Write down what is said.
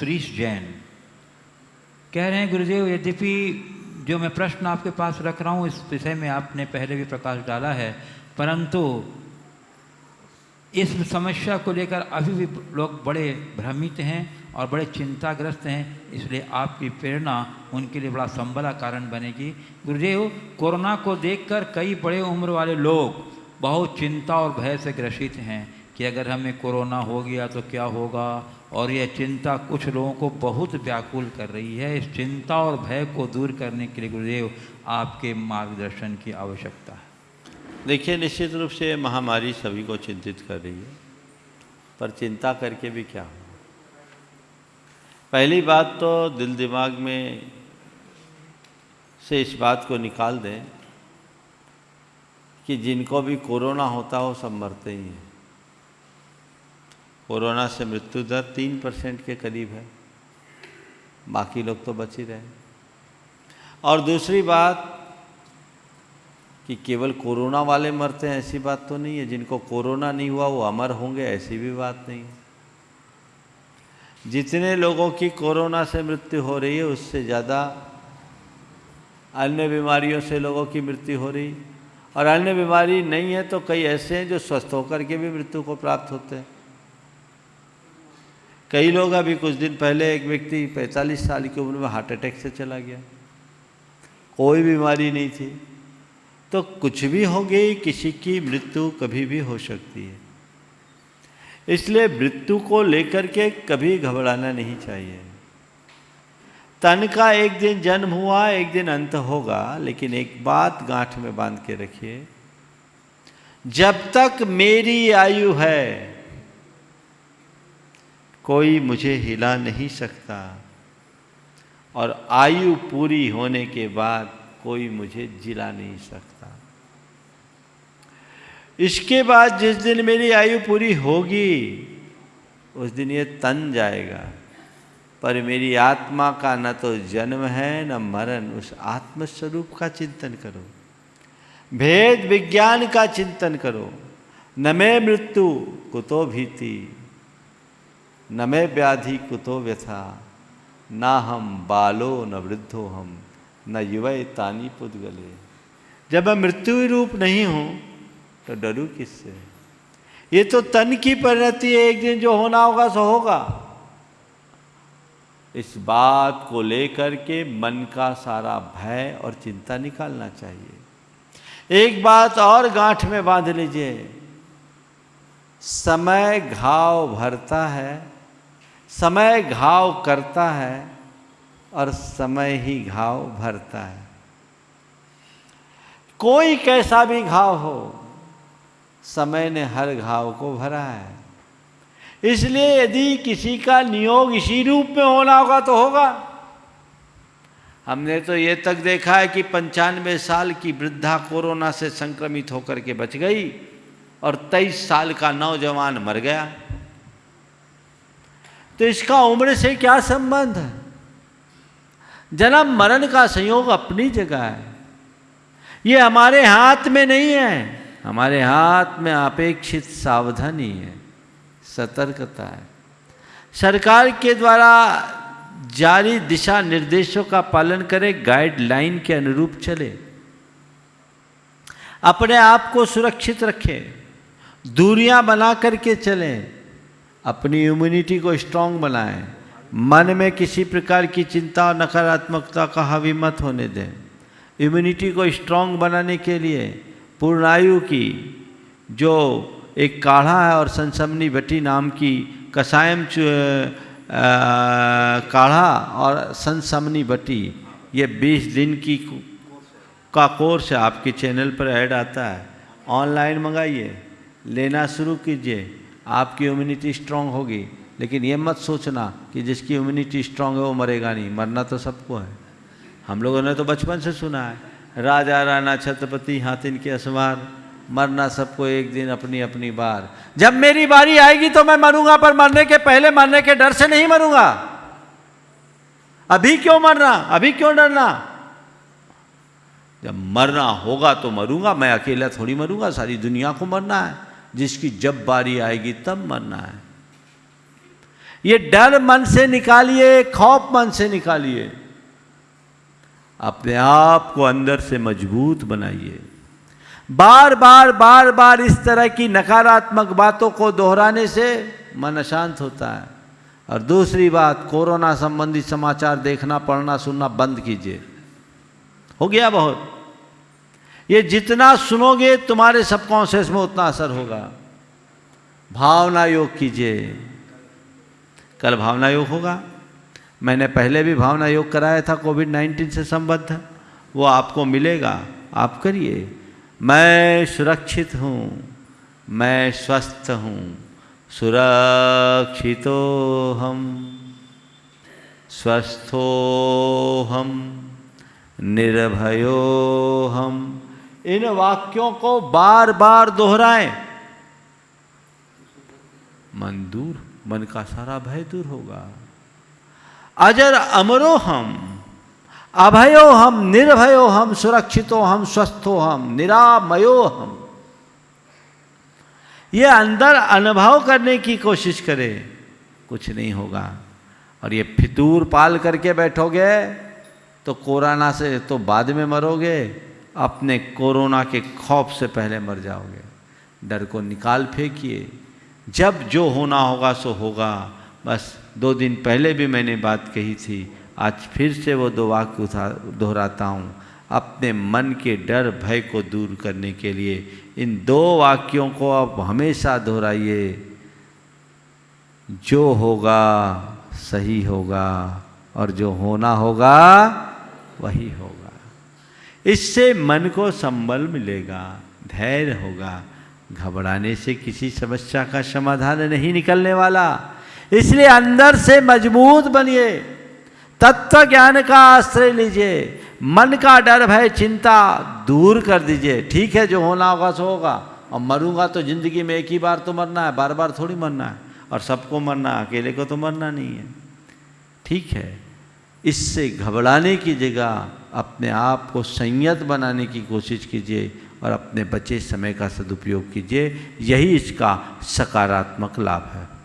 श्रीश जैन। कह रहे हैं, गुरुदेव, यद्यपि जो मैं प्रश्न आपके पास रख रहा हूँ, इस विषय में आपने पहले भी प्रकाश डाला है, परंतु इस समस्या को लेकर अभी भी लोग बड़े भ्रमित हैं और बड़े चिंताग्रस्त हैं, इसलिए आपकी प्रेरणा उनके लिए बड़ा संबला कारण बनेगी। गुरुदेव, कोरोना को देखकर कई बड़े उम्र वाले लोग बहुत चिंता और भय से ग्रसित हैं। कि अगर हमें कोरोना हो गया तो क्या होगा? और यह चिंता कुछ लोगों को बहुत व्याकुल कर रही है। इस चिंता और भय को दूर करने के लिए गुरुदेव आपके मार्गदर्शन की आवश्यकता है। देखिए, निश्चित रूप से महामारी सभी को चिंतित कर रही है, पर चिंता करके भी क्या हो पहली बात तो दिल दिमाग में से इस बात को निकाल दें कि जिनको भी कोरोना होता हो सब मरते ही हैं। कोरोना से मृत्यु दर तीन परसेंट के करीब है। बाकी लोग तो बच ही रहे और दूसरी बात कि केवल कोरोना वाले मरते हैं, ऐसी बात तो नहीं है। जिनको कोरोना नहीं हुआ, वो अमर होंगे, ऐसी भी बात नहीं है। जितने लोगों की कोरोना से मृत्यु हो रही है, उससे ज़्यादा अन्य बीमारियों से लोगों की मृत्यु हो रही और अन्य बीमारी नहीं है तो कई ऐसे हैं जो स्वस्थ होकर के भी मृत्यु को प्राप्त होते हैं। कई लोग अभी कुछ दिन पहले एक व्यक्ति 45 साल की उम्र में हार्ट अटैक से चला गया। कोई बीमारी नहीं थी। तो कुछ भी हो गई, किसी की मृत्यु कभी भी हो सकती है। इसलिए मृत्यु को लेकर के कभी घबराना नहीं चाहिए। तन का एक दिन जन्म हुआ, एक दिन अंत होगा, लेकिन एक बात गांठ में बाँध के रखिए। जब तक मेरी आयु है कोई मुझे हिला नहीं सकता। और आयु पूरी होने के बाद कोई मुझे जिला नहीं सकता। इसके बाद जिस दिन मेरी आयु पूरी होगी, उस दिन ये तन जाएगा। पर मेरी आत्मा का न तो जन्म है, न मरण। उस आत्मस्वरूप का चिंतन करो। भेद विज्ञान का चिंतन करो। न मैं मृत्यु, कुतो भीति। न मैं व्याधि कुतो व्यथा, ना हम बालो न वृद्धो हम, न युवय तानी पुदगले। जब मैं मृत्यु रूप नहीं हूँ तो डरू किससे? ये तो तन की परिणति है, एक दिन जो होना होगा सो होगा। इस बात को लेकर के मन का सारा भय और चिंता निकालना चाहिए। एक बात और गांठ में बाँध लीजिए। समय घाव भरता है समय घाव करता है और समय ही घाव भरता है। कोई कैसा भी घाव हो, समय ने हर घाव को भरा है। इसलिए यदि किसी का नियोग इसी रूप में होना होगा तो होगा। हमने तो ये तक देखा है कि पंचानवे साल की वृद्धा कोरोना से संक्रमित होकर के बच गई और तेईस साल का नौजवान मर गया। तो इसका उम्र से क्या संबंध है? जन्म मरण का संयोग अपनी जगह है। ये हमारे हाथ में नहीं है। हमारे हाथ में अपेक्षित सावधानी है सतर्कता है। सरकार के द्वारा जारी दिशा निर्देशों का पालन करें गाइडलाइन के अनुरूप चले। अपने आप को सुरक्षित रखें। दूरियाँ बना करके चलें। अपनी इम्यूनिटी को स्ट्रांग बनाएँ। मन में किसी प्रकार की चिंता और नकारात्मकता का हावी मत होने दें। इम्यूनिटी को स्ट्रांग बनाने के लिए पूर्णायु की, जो एक काढ़ा है और संसमनी भट्टी नाम की कसायम काढ़ा और संसमनी भट्टी, ये 20 दिन की का कोर्स है। आपके चैनल पर ऐड आता है। ऑनलाइन मंगाइए, लेना शुरू कीजिए। आपकी इम्यूनिटी स्ट्रांग होगी। लेकिन ये मत सोचना कि जिसकी इम्यूनिटी स्ट्रांग है, वो मरेगा नहीं। मरना तो सबको है। हम लोगों ने तो बचपन से सुना है, राजा, राणा, छत्रपति हाथिन के असवार, मरना सबको एक दिन अपनी अपनी बार। जब मेरी बारी आएगी तो मैं मरूँगा, पर मरने के पहले, मरने के डर से नहीं मरूँगा। अभी क्यों मरना? अभी क्यों डरना? जब मरना होगा तो मरूँगा, मैं अकेला थोड़ी मरूँगा, सारी दुनिया को मरना है। जिसकी जब बारी आएगी तब मरना है। ये डर मन से निकालिए, खौफ मन से निकालिए। अपने आप को अंदर से मज़बूत बनाइए। बार बार बार बार इस तरह की नकारात्मक बातों को दोहराने से मन अशांत होता है। और दूसरी बात, कोरोना संबंधी समाचार देखना, पढ़ना, सुनना बंद कीजिए। हो गया बहुत। ये जितना सुनोगे, तुम्हारे सबकॉन्शियस में उतना असर होगा। भावना योग कीजिए। कल भावना योग होगा। मैंने पहले भी भावना योग कराया था, कोविड नाइन्टीन से संबद्ध। वो आपको मिलेगा। आप करिए। मैं सुरक्षित हूँ। मैं स्वस्थ हूँ। सुरक्षितो हम। स्वस्थो हम। निर्भयो हम। इन वाक्यों को बार बार दोहराएँ। मन दूर, मन का सारा भय दूर होगा। अजर अमरो हम, अभयो हम, निर्भयो हम, सुरक्षितो हम, स्वस्थो हम, निरामयो हम। ये अंदर अनुभव करने की कोशिश करें, कुछ नहीं होगा। और ये फितूर पाल करके बैठोगे तो कोरोना से तो बाद में मरोगे। अपने कोरोना के खौफ से पहले मर जाओगे। डर को निकाल फेंकिए। जब जो होना होगा, सो होगा। बस दो दिन पहले भी मैंने बात कही थी। आज फिर से वो दो वाक्य उठा, दोहराता हूँ। अपने मन के डर, भय को दूर करने के लिए इन दो वाक्यों को आप हमेशा दोहराइए। जो होगा, सही होगा और जो होना होगा, वही होगा। इससे मन को संबल मिलेगा, धैर्य होगा। घबराने से किसी समस्या का समाधान नहीं निकलने वाला। इसलिए अंदर से मज़बूत बनिए। तत्व ज्ञान का आश्रय लीजिए। मन का डर, भय, चिंता दूर कर दीजिए। ठीक है, जो होना होगा सो होगा। और मरूँगा तो ज़िंदगी में एक ही बार तो मरना है, बार बार थोड़ी मरना है। और सबको मरना अकेले को तो मरना नहीं है। ठीक है। इससे घबराने की जगह अपने आप को संयत बनाने की कोशिश कीजिए और अपने बचे समय का सदुपयोग कीजिए। यही इसका सकारात्मक लाभ है।